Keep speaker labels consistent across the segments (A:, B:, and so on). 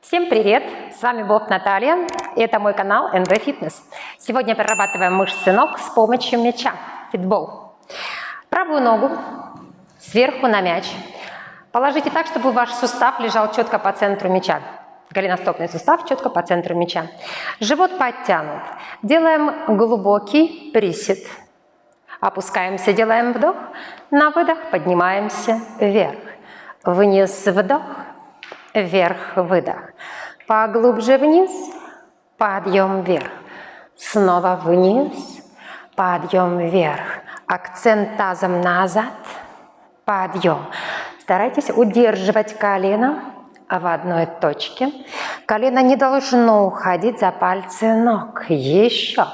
A: Всем привет! С вами Боб Наталья, и это мой канал NV Fitness. Сегодня прорабатываем мышцы ног с помощью мяча, фитбол. Правую ногу сверху на мяч. Положите так, чтобы ваш сустав лежал четко по центру мяча. Голеностопный сустав четко по центру мяча. Живот подтянут. Делаем глубокий присед. Опускаемся, делаем вдох. На выдох поднимаемся вверх. Вниз вдох вверх, выдох. Поглубже вниз, подъем вверх. Снова вниз, подъем вверх. Акцент тазом назад, подъем. Старайтесь удерживать колено в одной точке. Колено не должно уходить за пальцы ног. Еще.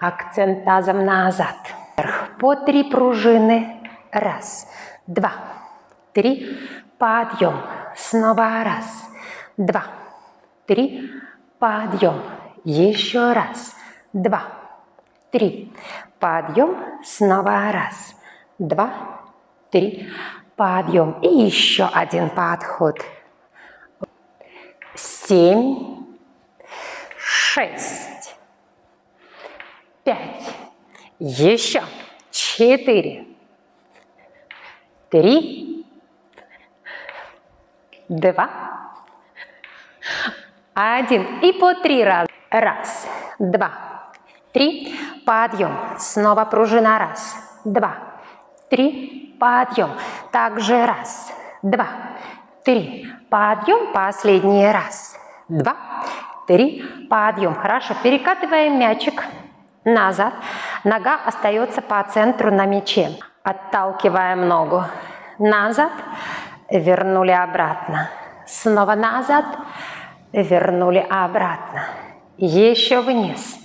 A: Акцент тазом назад. По три пружины. Раз, два, три. Подъем. Снова раз, два, три. Подъем. Еще раз, два, три. Подъем. Снова раз, два, три. Подъем. И еще один подход. Семь, шесть, пять. Еще. Четыре, три, два, один. И по три раза. Раз, два, три. Подъем. Снова пружина. Раз, два, три. Подъем. Также раз, два, три. Подъем. Последний раз. Два, три. Подъем. Хорошо. Перекатываем мячик назад. Нога остается по центру на мяче. Отталкиваем ногу назад вернули обратно. Снова назад, вернули обратно. Еще вниз.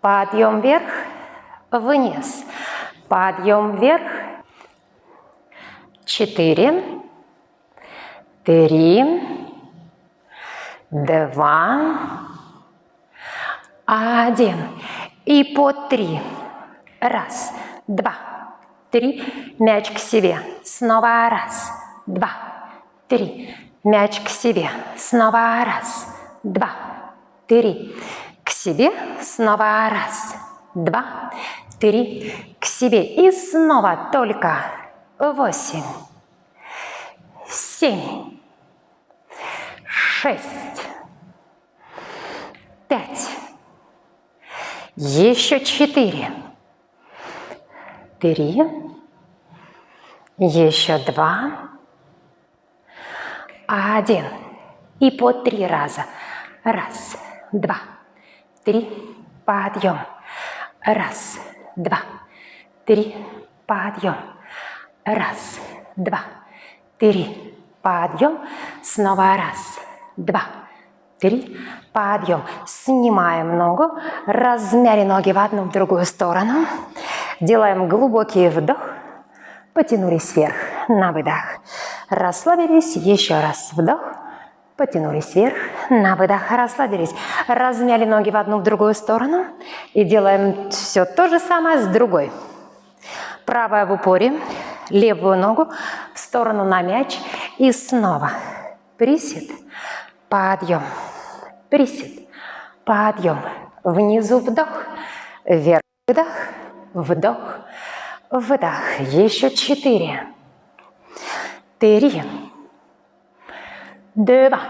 A: Подъем вверх, вниз. Подъем вверх. Четыре, три, два, один. И по три. Раз, два, три. Мяч к себе. Снова раз, два, три. Мяч к себе. Снова раз, два, три. К себе. Снова раз, два, три. К себе. И снова только восемь, семь, шесть, пять. Еще четыре, три, еще два, один. И по три раза. Раз, два, три, подъем. Раз, два, три, подъем. Раз, два, три, подъем. Снова раз, два, три, подъем. Снимаем ногу, размяли ноги в одну, в другую сторону. Делаем глубокий вдох, потянулись вверх на выдох. Расслабились, еще раз вдох, потянулись вверх, на выдох, расслабились. Размяли ноги в одну, в другую сторону. И делаем все то же самое с другой. Правая в упоре, левую ногу в сторону на мяч. И снова присед, подъем, присед, подъем. Внизу вдох, вверх выдох, вдох, выдох. Еще четыре три, два,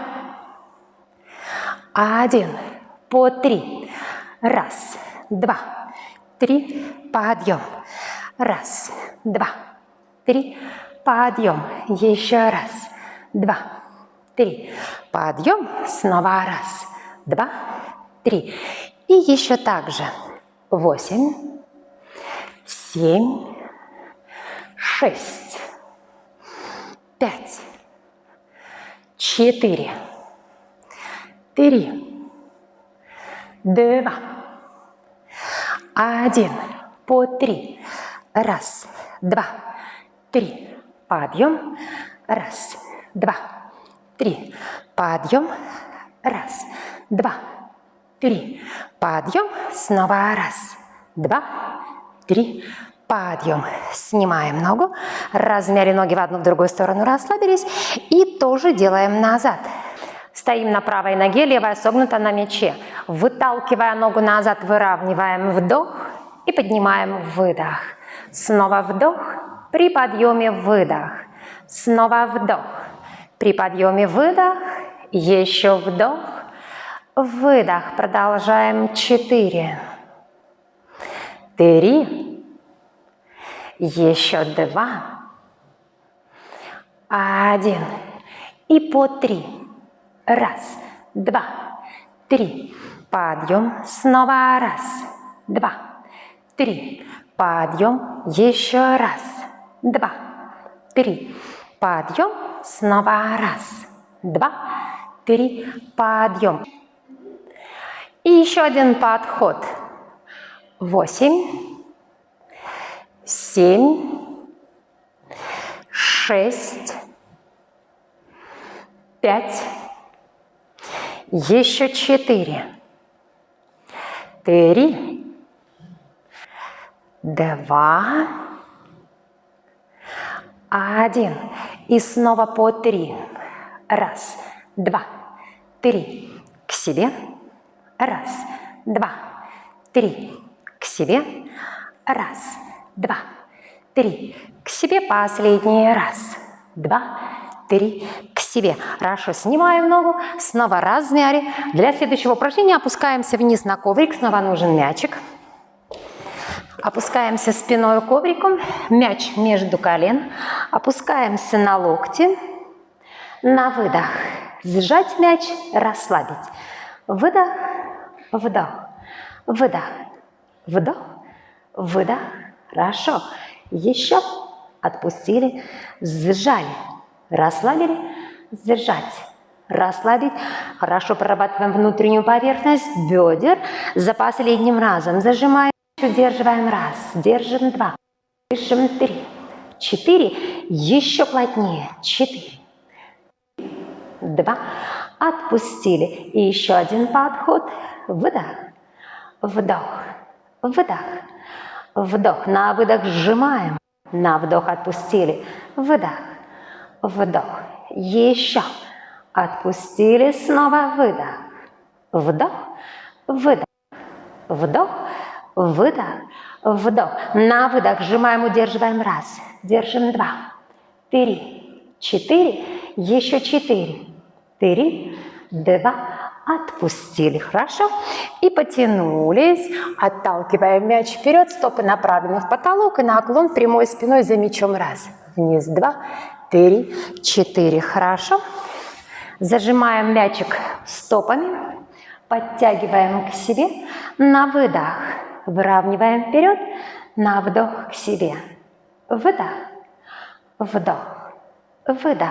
A: один, по три. Раз, два, три, подъем. Раз, два, три, подъем. Еще раз, два, три, подъем. Снова раз, два, три. И еще так же. Восемь, семь, шесть, пять, четыре, три, два, один, по три. Раз, два, три. Подъем. Раз, два, три. Подъем. Раз, два, три. Подъем. Снова раз, два, три. Подъем. Снимаем ногу. Размяли ноги в одну, в другую сторону. Расслабились. И тоже делаем назад. Стоим на правой ноге, левая согнута на мяче. Выталкивая ногу назад, выравниваем вдох и поднимаем выдох. Снова вдох, при подъеме выдох. Снова вдох, при подъеме выдох, еще вдох, выдох. Продолжаем. Четыре, три, еще два, один. И по три. Раз, два, три. Подъем. Снова раз, два, три. Подъем. Еще раз, два, три. Подъем. Снова раз, два, три. Подъем. И еще один подход. Восемь, семь, шесть, пять, еще четыре, три, два, один. И снова по три. Раз, два, три. К себе. Раз, два, три. К себе. Раз, два, три. К себе последний. Раз, два, три. К себе. Хорошо, снимаем ногу, снова размяли. Для следующего упражнения опускаемся вниз на коврик, снова нужен мячик. Опускаемся спиной ковриком, мяч между колен, опускаемся на локти, на выдох. Сжать мяч, расслабить. Выдох, вдох, выдох, вдох, выдох. Хорошо. Еще отпустили, сжали, расслабили, сжать, расслабить. Хорошо прорабатываем внутреннюю поверхность бедер. За последним разом зажимаем, удерживаем раз, держим два, держим три, четыре, еще плотнее, четыре, два, отпустили. И еще один подход, выдох, вдох, выдох, вдох. На выдох сжимаем, на вдох отпустили, выдох, вдох. Еще. Отпустили, снова выдох. Вдох, выдох, вдох, выдох, вдох. На выдох сжимаем, удерживаем. Раз, держим два, три, четыре, еще четыре, три, два, отпустили, хорошо? И потянулись, отталкиваем мяч вперед, стопы направлены в потолок и наклон прямой спиной за мячом. Раз, вниз, два, три, четыре. Хорошо. Зажимаем мячик стопами, подтягиваем к себе. На выдох выравниваем вперед, на вдох к себе. Выдох, вдох, выдох,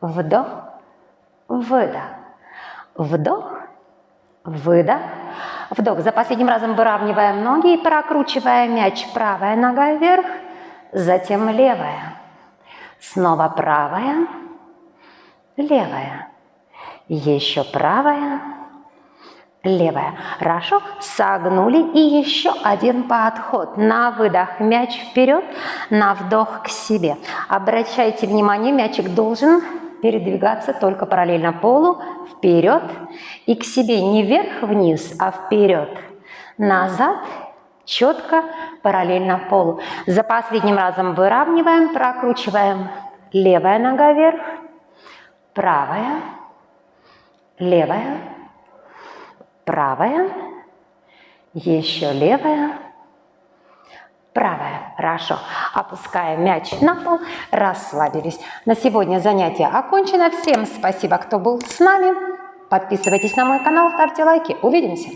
A: вдох, выдох, вдох, выдох, вдох. За последним разом выравниваем ноги и прокручиваем мяч. Правая нога вверх, затем левая. Снова правая, левая. Еще правая, левая. Хорошо. Согнули. И еще один подход. На выдох мяч вперед, на вдох к себе. Обращайте внимание, мячик должен передвигаться только параллельно полу, вперед и к себе. Не вверх-вниз, а вперед, назад четко, параллельно полу. За последним разом выравниваем, прокручиваем. Левая нога вверх, правая, левая, правая, еще левая, правая. Хорошо. Опускаем мяч на пол, расслабились. На сегодня занятие окончено. Всем спасибо, кто был с нами. Подписывайтесь на мой канал, ставьте лайки. Увидимся!